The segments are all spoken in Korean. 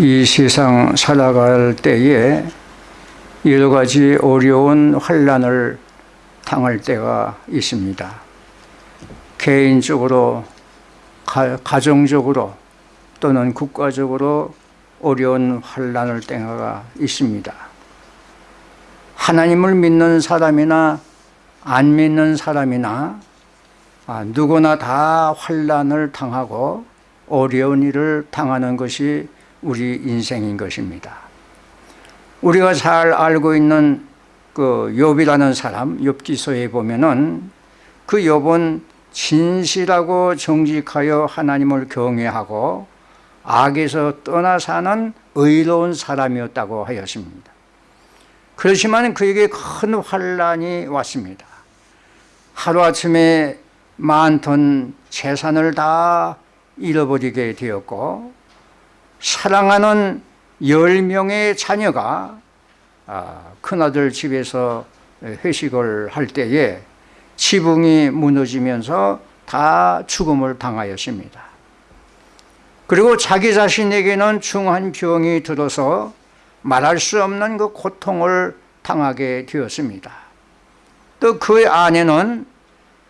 이 세상 살아갈 때에 여러 가지 어려운 환란을 당할 때가 있습니다. 개인적으로, 가, 정적으로 또는 국가적으로 어려운 환란을 때가 있습니다. 하나님을 믿는 사람이나 안 믿는 사람이나 아, 누구나 다 환란을 당하고 어려운 일을 당하는 것이 우리 인생인 것입니다. 우리가 잘 알고 있는 그 욥이라는 사람 욥기서에 보면은 그 욥은 진실하고 정직하여 하나님을 경외하고 악에서 떠나 사는 의로운 사람이었다고 하였습니다. 그렇지만 그에게 큰 환란이 왔습니다. 하루아침에 많던 재산을 다 잃어버리게 되었고 사랑하는 열명의 자녀가 아, 큰아들 집에서 회식을 할 때에 지붕이 무너지면서 다 죽음을 당하였습니다. 그리고 자기 자신에게는 중한 병이 들어서 말할 수 없는 그 고통을 당하게 되었습니다. 또 그의 아내는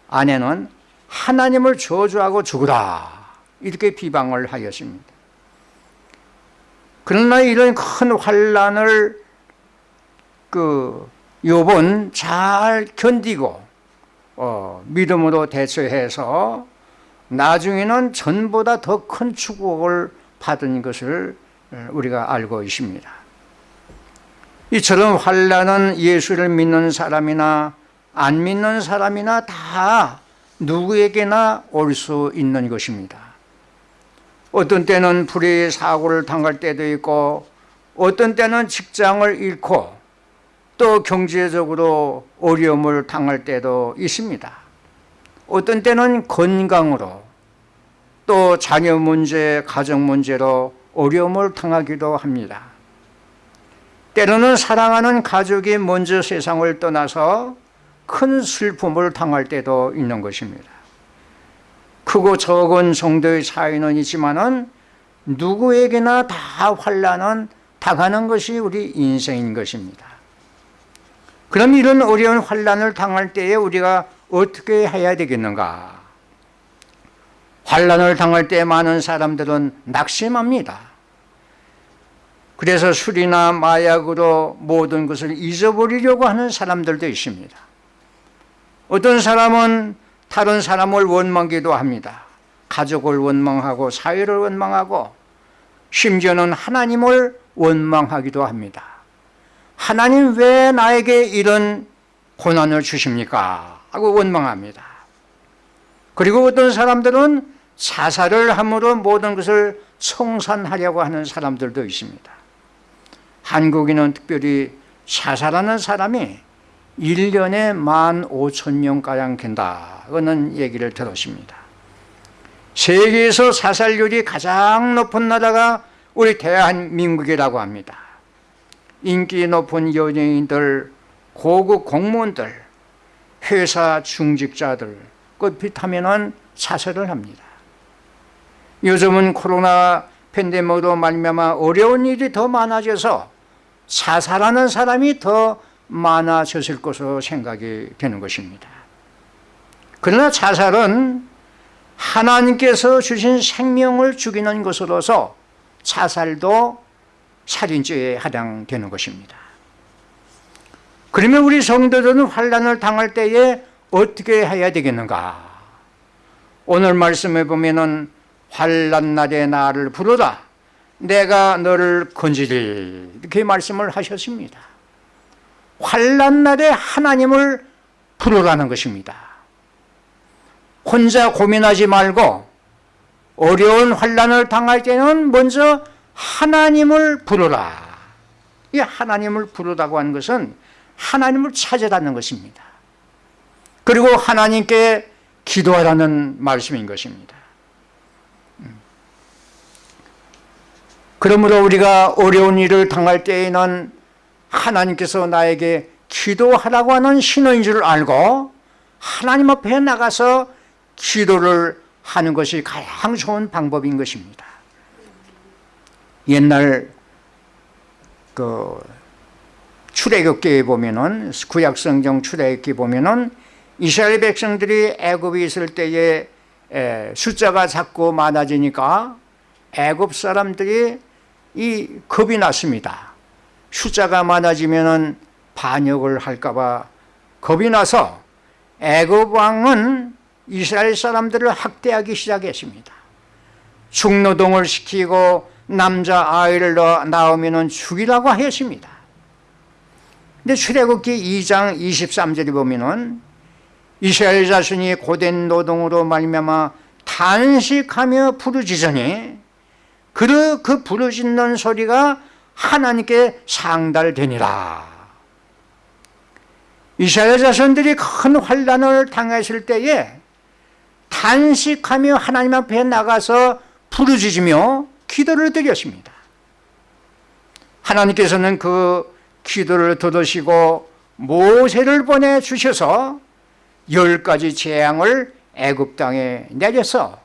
아내는 하나님을 저주하고 죽으라 이렇게 비방을 하였습니다. 그러나 이런 큰 환란을 그 욥은 잘 견디고 어, 믿음으로 대처해서 나중에는 전보다 더 큰 축복을 받은 것을 우리가 알고 있습니다. 이처럼 환란은 예수를 믿는 사람이나 안 믿는 사람이나 다 누구에게나 올 수 있는 것입니다. 어떤 때는 불의 사고를 당할 때도 있고 어떤 때는 직장을 잃고 또 경제적으로 어려움을 당할 때도 있습니다. 어떤 때는 건강으로 또 자녀 문제, 가정 문제로 어려움을 당하기도 합니다. 때로는 사랑하는 가족이 먼저 세상을 떠나서 큰 슬픔을 당할 때도 있는 것입니다. 크고 적은 정도의 차이는 있지만은 누구에게나 다 환란은 당하는 것이 우리 인생인 것입니다. 그럼 이런 어려운 환란을 당할 때에 우리가 어떻게 해야 되겠는가? 환란을 당할 때 많은 사람들은 낙심합니다. 그래서 술이나 마약으로 모든 것을 잊어버리려고 하는 사람들도 있습니다. 어떤 사람은 다른 사람을 원망기도 합니다. 가족을 원망하고 사회를 원망하고 심지어는 하나님을 원망하기도 합니다. 하나님 왜 나에게 이런 고난을 주십니까? 하고 원망합니다. 그리고 어떤 사람들은 자살을 함으로 모든 것을 청산하려고 하는 사람들도 있습니다. 한국인은 특별히 자살하는 사람이 1년에 1만 5천 명가량 된다는 얘기를 들었습니다. 세계에서 사살률이 가장 높은 나라가 우리 대한민국이라고 합니다. 인기 높은 연예인들, 고급 공무원들, 회사 중직자들 끝pit하면 사살을 합니다. 요즘은 코로나 팬데믹으로 말미암아 어려운 일이 더 많아져서 사살하는 사람이 더 많아졌을 것으로 생각이 되는 것입니다. 그러나 자살은 하나님께서 주신 생명을 죽이는 것으로서 자살도 살인죄에 해당되는 것입니다. 그러면 우리 성도들은 환란을 당할 때에 어떻게 해야 되겠는가? 오늘 말씀에 보면은 환란 날에 나를 부르라 내가 너를 건지리 이렇게 말씀을 하셨습니다. 환란 날에 하나님을 부르라는 것입니다. 혼자 고민하지 말고 어려운 환란을 당할 때는 먼저 하나님을 부르라. 이 하나님을 부르다고 하는 것은 하나님을 찾아다는 것입니다. 그리고 하나님께 기도하라는 말씀인 것입니다. 음. 그러므로 우리가 어려운 일을 당할 때에는 하나님께서 나에게 기도하라고 하는 신호인 줄 알고 하나님 앞에 나가서 기도를 하는 것이 가장 좋은 방법인 것입니다. 옛날 그 출애굽기에 보면은 구약 성경 출애굽기 보면은 이스라엘 백성들이 애굽에 있을 때에 숫자가 자꾸 많아지니까 애굽 사람들이 이 겁이 났습니다. 숫자가 많아지면은 반역을 할까 봐 겁이 나서 애굽 왕은 이스라엘 사람들을 학대하기 시작했습니다. 중노동을 시키고 남자 아이를 낳으면 죽이라고 하였습니다. 근데 출애굽기 2장 23절에 보면은 이스라엘 자손이 고된 노동으로 말미암아 탄식하며 부르짖으니 그, 그 부르짖는 소리가 하나님께 상달되니라 이스라엘 자손들이 큰 환란을 당했을 때에 탄식하며 하나님 앞에 나가서 부르짖으며 기도를 드렸습니다 하나님께서는 그 기도를 들으시고 모세를 보내주셔서 열 가지 재앙을 애굽 땅에 내려서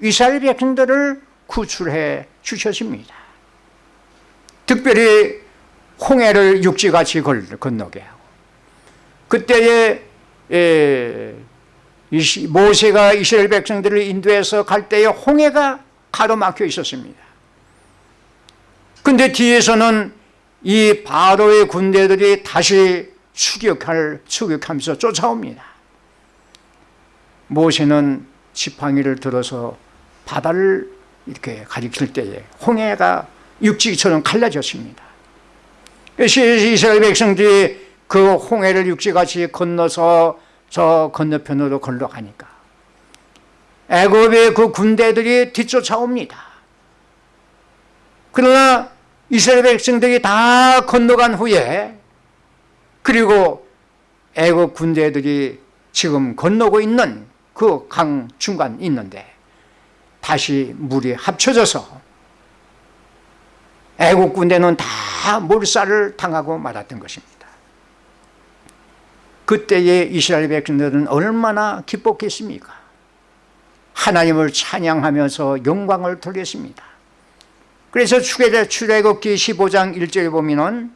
이스라엘 백성들을 구출해 주셨습니다. 특별히 홍해를 육지같이 건너게 하고 그때에 모세가 이스라엘 백성들을 인도해서 갈 때에 홍해가 가로막혀 있었습니다. 근데 뒤에서는 이 바로의 군대들이 다시 추격할, 추격하면서 쫓아옵니다. 모세는 지팡이를 들어서 바다를 이렇게 가리킬 때에 홍해가 육지처럼 갈라졌습니다. 이스라엘 백성들이 그 홍해를 육지같이 건너서 저 건너편으로 걸러가니까 애굽의 그 군대들이 뒤쫓아옵니다. 그러나 이스라엘 백성들이 다 건너간 후에 그리고 애굽 군대들이 지금 건너고 있는 그 강 중간 있는데 다시 물이 합쳐져서 애국 군대는 다 몰살을 당하고 말았던 것입니다. 그때의 이스라엘 백성들은 얼마나 기뻤겠습니까? 하나님을 찬양하면서 영광을 돌렸습니다. 그래서 출애굽기 15장 1절에 보면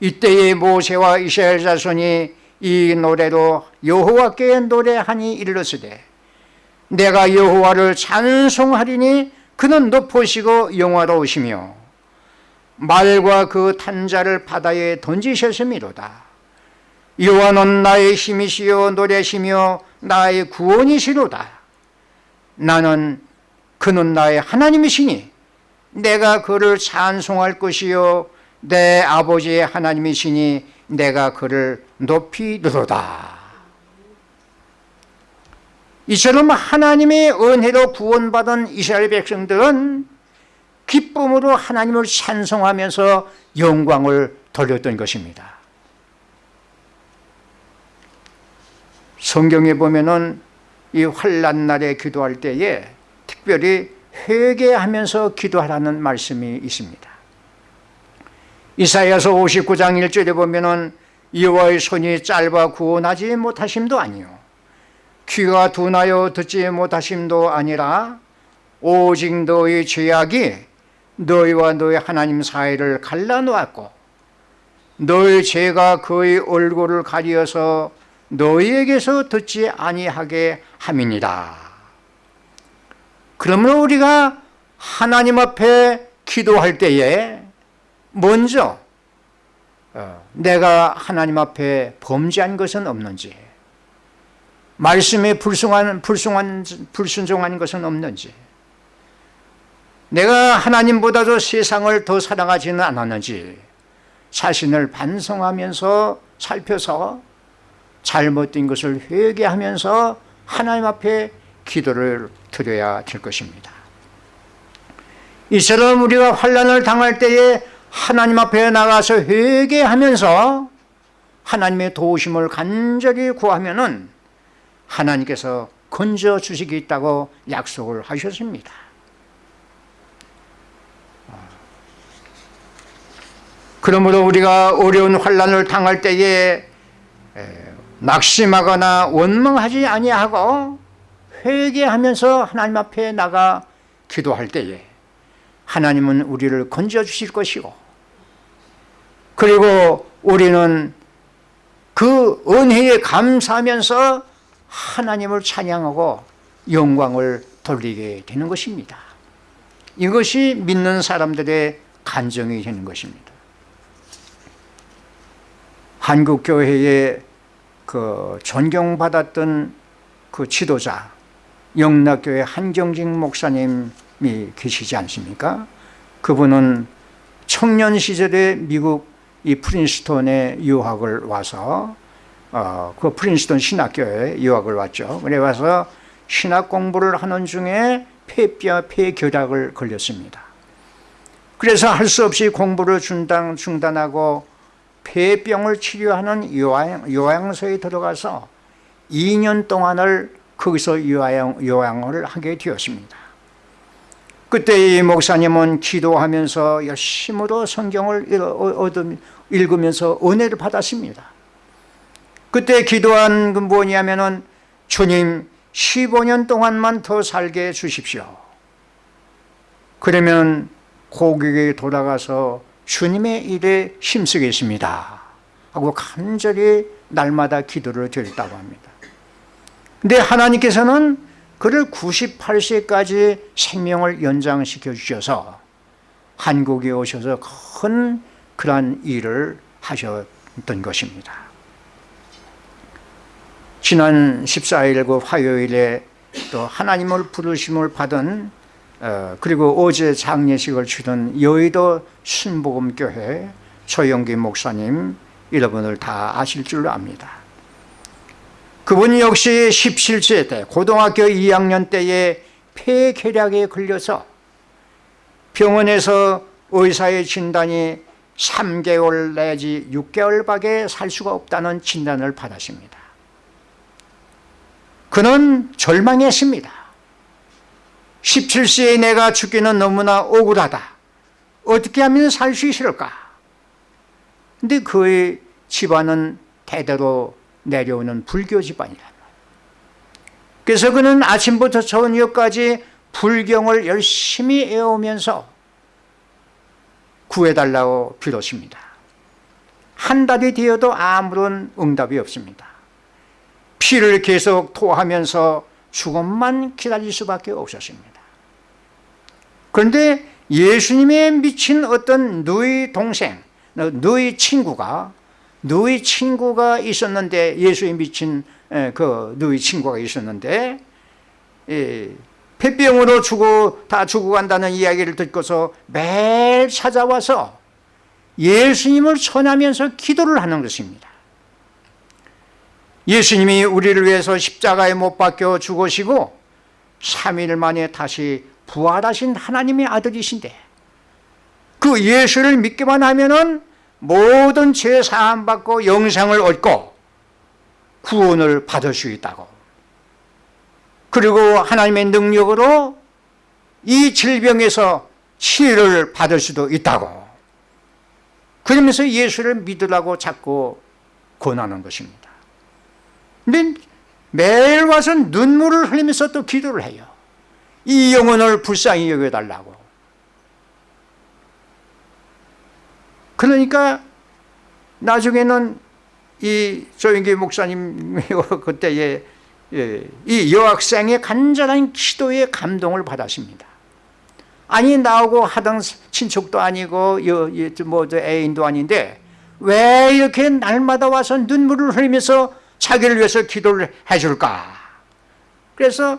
이때의 모세와 이스라엘 자손이 이 노래로 여호와께 노래하니 이르렀으되 내가 여호와를 찬송하리니 그는 높으시고 영화로우시며 말과 그 탄자를 바다에 던지셨음이로다. 여호와는 나의 힘이시요 노래시며 나의 구원이시로다. 나는 그는 나의 하나님이시니 내가 그를 찬송할 것이요 내 아버지의 하나님이시니 내가 그를 높이 들어다. 이처럼 하나님의 은혜로 구원받은 이스라엘 백성들은 기쁨으로 하나님을 찬송하면서 영광을 돌렸던 것입니다. 성경에 보면 이 환란 날에 기도할 때에 특별히 회개하면서 기도하라는 말씀이 있습니다. 이사야서 59장 1절에 보면 여호와의 손이 짧아 구원하지 못하심도 아니요 귀가 둔하여 듣지 못하심도 아니라 오직 너의 죄악이 너희와 너희 하나님 사이를 갈라놓았고 너의 죄가 그의 얼굴을 가리어서 너희에게서 듣지 아니하게 함이니라. 그러므로 우리가 하나님 앞에 기도할 때에 먼저 어, 내가 하나님 앞에 범죄한 것은 없는지 말씀에 불순한, 불순한, 불순종한 것은 없는지 내가 하나님보다도 세상을 더 사랑하지는 않았는지 자신을 반성하면서 살펴서 잘못된 것을 회개하면서 하나님 앞에 기도를 드려야 될 것입니다. 이처럼 우리가 환란을 당할 때에 하나님 앞에 나가서 회개하면서 하나님의 도우심을 간절히 구하면 하나님께서 건져 주시겠다고 약속을 하셨습니다 그러므로 우리가 어려운 환란을 당할 때에 낙심하거나 원망하지 아니하고 회개하면서 하나님 앞에 나가 기도할 때에 하나님은 우리를 건져 주실 것이고 그리고 우리는 그 은혜에 감사하면서 하나님을 찬양하고 영광을 돌리게 되는 것입니다. 이것이 믿는 사람들의 간정이 되는 것입니다. 한국 교회에 그 존경받았던 그 지도자 영락교회 한경직 목사님이 계시지 않습니까? 그분은 청년 시절에 미국 이 프린스톤에 유학을 와서 어, 그 프린스톤 신학교에 유학을 왔죠. 그래 와서 신학 공부를 하는 중에 폐뼈 폐결약을 걸렸습니다. 그래서 할 수 없이 공부를 중단, 중단하고 폐병을 치료하는 요양, 요양 소에 들어가서 2년 동안을 거기서 요양, 요양을 하게 되었습니다. 그때 이 목사님은 기도하면서 열심으로 성경을 읽으면서 은혜를 받았습니다. 그때 기도한 건 뭐냐면은 주님 15년 동안만 더 살게 해 주십시오. 그러면 고객에 돌아가서 주님의 일에 힘쓰겠습니다. 하고 간절히 날마다 기도를 드렸다고 합니다. 근데 하나님께서는 그를 98세까지 생명을 연장시켜 주셔서 한국에 오셔서 큰 그러한 일을 하셨던 것입니다. 지난 14일 그 화요일에 또 하나님을 부르심을 받은 어, 그리고 어제 장례식을 치른 여의도 순복음교회 조영기 목사님 여러분을 다 아실 줄로 압니다. 그분 역시 17세 때 고등학교 2학년 때에 폐결약에 걸려서 병원에서 의사의 진단이 3개월 내지 6개월밖에 살 수가 없다는 진단을 받았습니다. 그는 절망했습니다. 17세에 내가 죽기는 너무나 억울하다. 어떻게 하면 살 수 있을까? 근데 그의 집안은 대대로 내려오는 불교 집안이란 그래서 그는 아침부터 저녁까지 불경을 열심히 애우면서 구해달라고 빌었습니다. 한 달이 되어도 아무런 응답이 없습니다. 피를 계속 토하면서 죽음만 기다릴 수밖에 없었습니다. 그런데 예수님에 미친 어떤 누이 동생, 누이 친구가 누이 친구가 있었는데 예수에 미친 그 누이 친구가 있었는데 폐병으로 죽어 다 죽어간다는 이야기를 듣고서 매일 찾아와서 예수님을 전하면서 기도를 하는 것입니다. 예수님이 우리를 위해서 십자가에 못 박혀 죽으시고 3일 만에 다시 부활하신 하나님의 아들이신데 그 예수를 믿기만 하면은 모든 죄 사함 받고 영생을 얻고 구원을 받을 수 있다고. 그리고 하나님의 능력으로 이 질병에서 치료를 받을 수도 있다고. 그러면서 예수를 믿으라고 자꾸 권하는 것입니다. 근데 매일 와서 눈물을 흘리면서 또 기도를 해요 이 영혼을 불쌍히 여겨달라고 그러니까 나중에는 이 조영기 목사님 그때에 예, 이 여학생의 간절한 기도에 감동을 받았습니다. 아니 나하고 하던 친척도 아니고 뭐 애인도 아닌데 왜 이렇게 날마다 와서 눈물을 흘리면서 자기를 위해서 기도를 해줄까? 그래서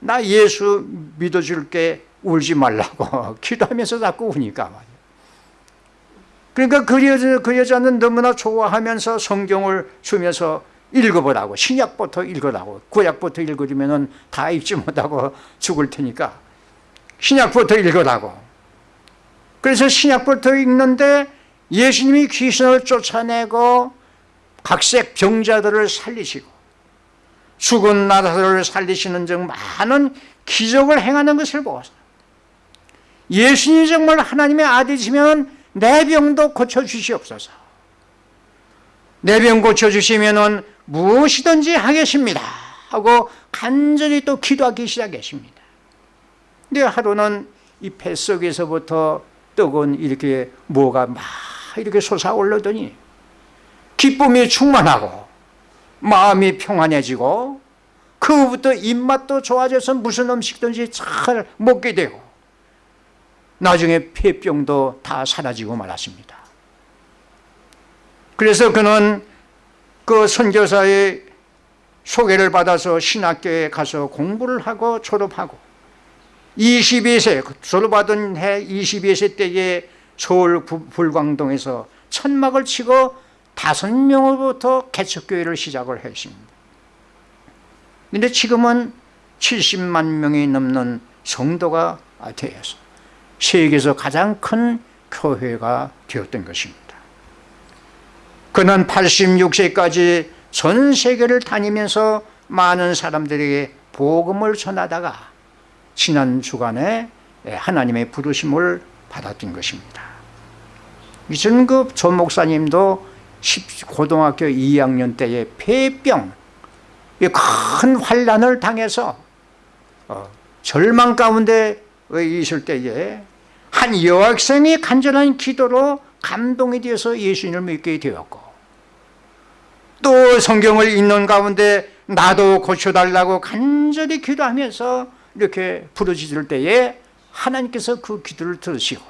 나 예수 믿어줄게 울지 말라고 기도하면서 자꾸 우니까 그러니까 그, 여자, 그 여자는 너무나 좋아하면서 성경을 주면서 읽어보라고 신약부터 읽으라고 구약부터 읽으면 다 읽지 못하고 죽을 테니까 신약부터 읽으라고. 그래서 신약부터 읽는데 예수님이 귀신을 쫓아내고 각색 병자들을 살리시고 죽은 나사로를 살리시는 등 많은 기적을 행하는 것을 보았어 예수님이 정말 하나님의 아들이시면 내 병도 고쳐주시옵소서. 내 병 고쳐주시면 무엇이든지 하겠습니다. 하고 간절히 또 기도하기 시작했습니다. 근데 하루는 이 뱃속에서부터 뜨거운 이렇게 뭐가 막 이렇게 솟아올르더니 기쁨이 충만하고 마음이 평안해지고 그부터 입맛도 좋아져서 무슨 음식든지 잘 먹게 되고 나중에 폐병도 다 사라지고 말았습니다. 그래서 그는 그 선교사의 소개를 받아서 신학교에 가서 공부를 하고 졸업하고 22세 졸업받은 해 22세 때에 서울 불광동에서 천막을 치고 다섯 명으로부터 개척교회를 시작을 했습니다. 그런데 지금은 70만 명이 넘는 성도가 되어서 세계에서 가장 큰 교회가 되었던 것입니다. 그는 86세까지 전 세계를 다니면서 많은 사람들에게 복음을 전하다가 지난 주간에 하나님의 부르심을 받았던 것입니다. 이전급 전 목사님도 고등학교 2학년 때에 폐병 큰 환란을 당해서 어, 절망 가운데 있을 때에 한 여학생이 간절한 기도로 감동이 되어서 예수님을 믿게 되었고 또 성경을 읽는 가운데 나도 고쳐달라고 간절히 기도하면서 이렇게 부르짖을 때에 하나님께서 그 기도를 들으시고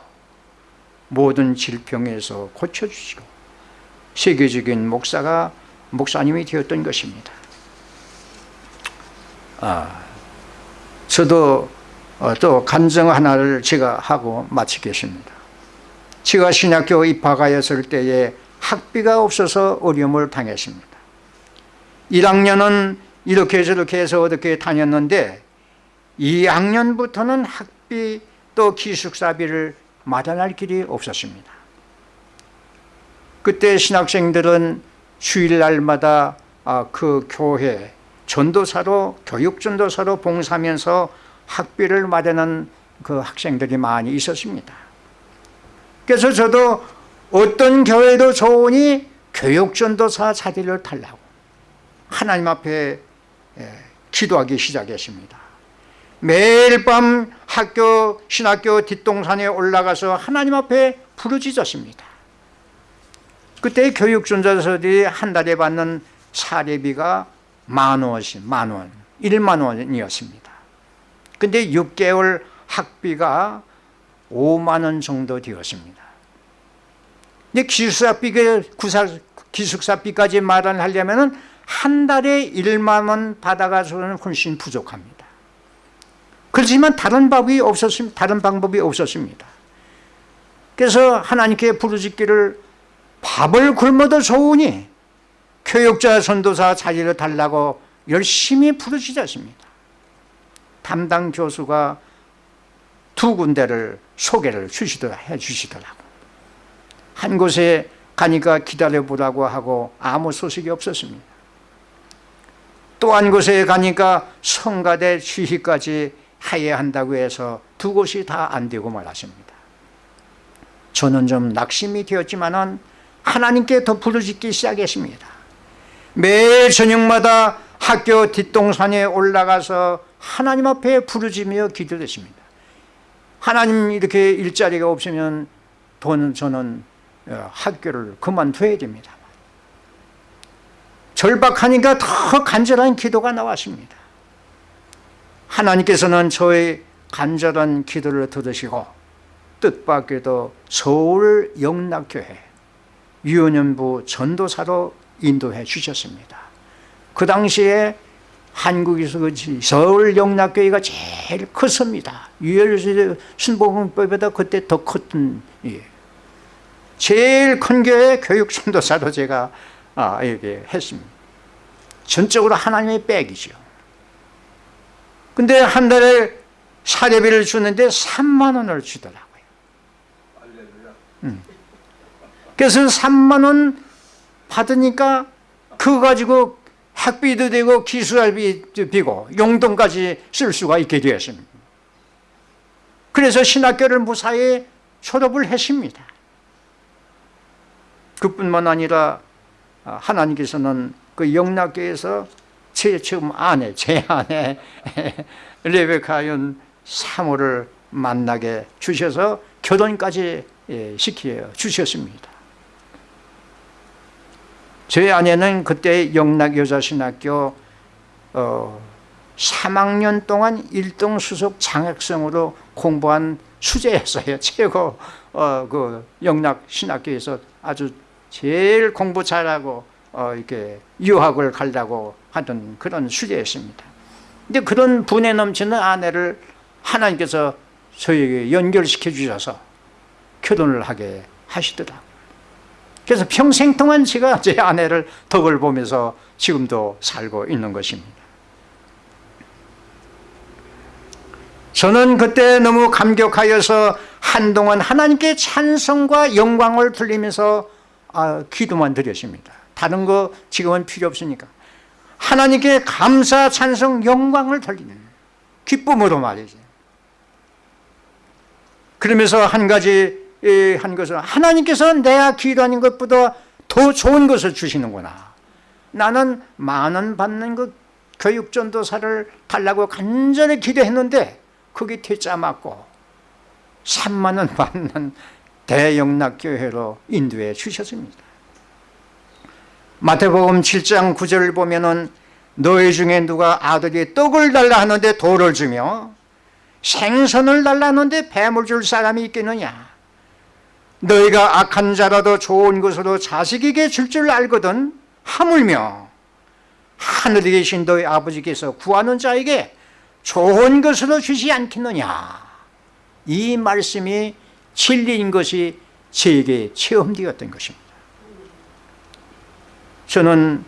모든 질병에서 고쳐주시고 세계적인 목사가 목사님이 되었던 것입니다. 아, 저도 어, 또 간증 하나를 제가 하고 마치겠습니다. 제가 신학교 입학하였을 때에 학비가 없어서 어려움을 당했습니다. 1학년은 이렇게 저렇게 해서 어떻게 다녔는데 2학년부터는 학비 또 기숙사비를 마련할 길이 없었습니다 그때 신학생들은 주일날마다 아, 그 교회 전도사로 교육전도사로 봉사하면서 학비를 마련한 그 학생들이 많이 있었습니다. 그래서 저도 어떤 교회도 좋으니 교육전도사 자리를 달라고 하나님 앞에 예, 기도하기 시작했습니다. 매일 밤 학교 신학교 뒷동산에 올라가서 하나님 앞에 부르짖었습니다 그때 교육전도사들이 한 달에 받는 사례비가 만 원씩 만 원. 1만 원이었습니다. 근데 6개월 학비가 5만 원 정도 되었습니다. 근데 기숙사비가 기숙사비까지 마련하려면 한 달에 1만 원 받아가서는 훨씬 부족합니다. 그렇지만 다른 방법이 없었습니다 다른 방법이 없었습니다. 그래서 하나님께 부르짖기를 밥을 굶어도 좋으니 교육자 선도사 자리를 달라고 열심히 부르짖었습니다 담당 교수가 두 군데를 소개를 주시더라, 해 주시더라고. 한 곳에 가니까 기다려보라고 하고 아무 소식이 없었습니다. 또 한 곳에 가니까 성가대 취희까지 해야 한다고 해서 두 곳이 다 안 되고 말았습니다. 저는 좀 낙심이 되었지만 하나님께 더 부르짖기 시작했습니다. 매일 저녁마다 학교 뒷동산에 올라가서 하나님 앞에 부르짖며 기도했습니다. 하나님 이렇게 일자리가 없으면 돈 저는 어, 학교를 그만둬야 됩니다. 절박하니까 더 간절한 기도가 나왔습니다. 하나님께서는 저의 간절한 기도를 들으시고 뜻밖에도 서울 영락교회 유연연부 전도사로 인도해 주셨습니다. 그 당시에 한국에서 그 서울 영락교회가 제일 컸습니다. 유혈 순복음법보다 그때 더 컸던 예. 제일 큰 교회 교육 전도사로 제가 아, 이렇게 했습니다. 전적으로 하나님의 백이죠. 근데 한 달에 사례비를 주는데 3만 원을 주더라고요. 음. 그래서 3만 원 받으니까 그거 가지고 학비도 되고 기술비도 되고 용돈까지 쓸 수가 있게 되었습니다 그래서 신학교를 무사히 졸업을 했습니다 그뿐만 아니라 하나님께서는 그 영락교에서 제 처음 아내, 제 아내 레베카윤 사모를 만나게 주셔서 결혼까지 예, 시켜 주셨습니다. 저희 아내는 그때 영락여자신학교 어, 3학년 동안 1등 수석 장학생으로 공부한 수재였어요. 최고 어, 그 영락신학교에서 아주 제일 공부 잘하고 어, 이렇게 유학을 가려고 하던 그런 수재였습니다. 근데 그런 분에 넘치는 아내를 하나님께서 저에게 연결시켜 주셔서 결혼을 하게 하시더라고요. 그래서 평생 동안 제가 제 아내를 덕을 보면서 지금도 살고 있는 것입니다. 저는 그때 너무 감격하여서 한동안 하나님께 찬성과 영광을 돌리면서 아, 기도만 드렸습니다. 다른 거 지금은 필요 없으니까. 하나님께 감사, 찬성, 영광을 돌리는 기쁨으로 말이지. 그러면서 한 가지 한 것은 하나님께서 내가 기도하는 것보다 더 좋은 것을 주시는구나. 나는 만 원 받는 그 교육전도사를 달라고 간절히 기도했는데 그게 퇴짜 맞고 3만 원 받는 대영락교회로 인도해 주셨습니다. 마태복음 7장 9절을 보면 은 너희 중에 누가 아들이 떡을 달라 하는데 돌을 주며 생선을 달라 하는데 뱀을 줄 사람이 있겠느냐 너희가 악한 자라도 좋은 것으로 자식에게 줄 줄 알거든 하물며 하늘에 계신 너희 아버지께서 구하는 자에게 좋은 것으로 주시 않겠느냐? 이 말씀이 진리인 것이 제게 체험되었던 것입니다. 저는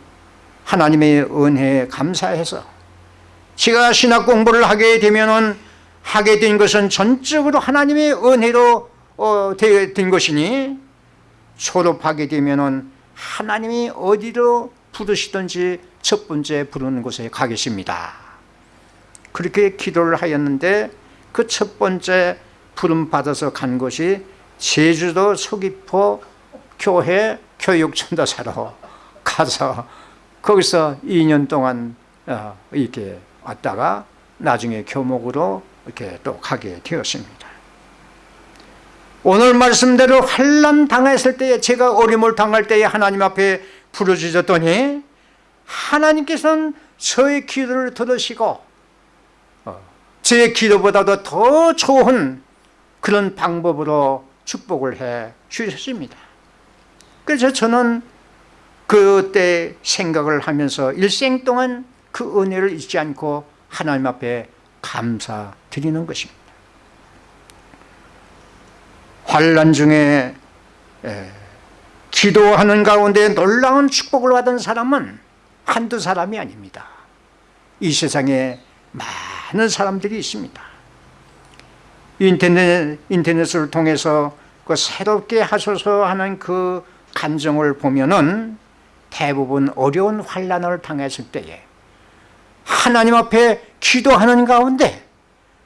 하나님의 은혜에 감사해서 제가 신학 공부를 하게 되면 하게 된 것은 전적으로 하나님의 은혜로 어, 된 것이니 졸업하게 되면 하나님이 어디로 부르시든지 첫 번째 부르는 곳에 가겠습니다. 그렇게 기도를 하였는데 그 첫 번째 부름 받아서 간 곳이 제주도 서귀포 교회 교육전도사로 가서 거기서 2년 동안 어, 이렇게 왔다가 나중에 교목으로 이렇게 또 가게 되었습니다. 오늘 말씀대로 환란 당했을 때에 제가 어림을 당할 때에 하나님 앞에 부르짖었더니 하나님께서는 저의 기도를 들으시고 어, 제 기도보다도 더 좋은 그런 방법으로 축복을 해 주셨습니다. 그래서 저는 그때 생각을 하면서 일생 동안 그 은혜를 잊지 않고 하나님 앞에 감사드리는 것입니다. 환란 중에 기도하는 가운데 놀라운 축복을 받은 사람은 한두 사람이 아닙니다. 이 세상에 많은 사람들이 있습니다. 인터넷, 인터넷을 통해서 그 새롭게 하소서 하는 그 간정을 보면은 대부분 어려운 환란을 당했을 때에 하나님 앞에 기도하는 가운데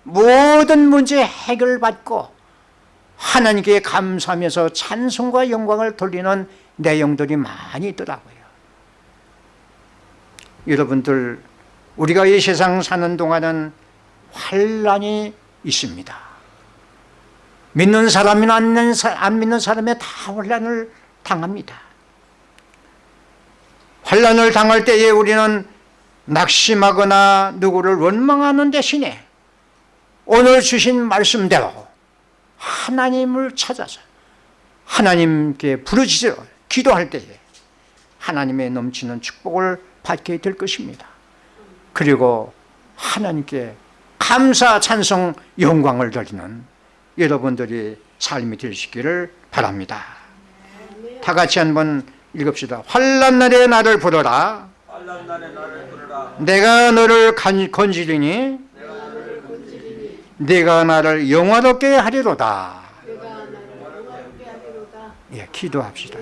모든 문제 해결받고 하나님께 감사하면서 찬송과 영광을 돌리는 내용들이 많이 있더라고요. 여러분들 우리가 이 세상 사는 동안은 환란이 있습니다. 믿는 사람이나 안 믿는 사람이 다 환란을 당합니다. 환란을 당할 때에 우리는 낙심하거나 누구를 원망하는 대신에 오늘 주신 말씀대로 하나님을 찾아서 하나님께 부르짖어 기도할 때에 하나님의 넘치는 축복을 받게 될 것입니다. 그리고 하나님께 감사 찬송 영광을 드리는 여러분들이 삶이 되시기를 바랍니다. 다 같이 한번 읽읍시다. 환란 날에 나를 부르라. 내가 너를 건지리니 내가 나를 영화롭게 하리로다. 예, 기도합시다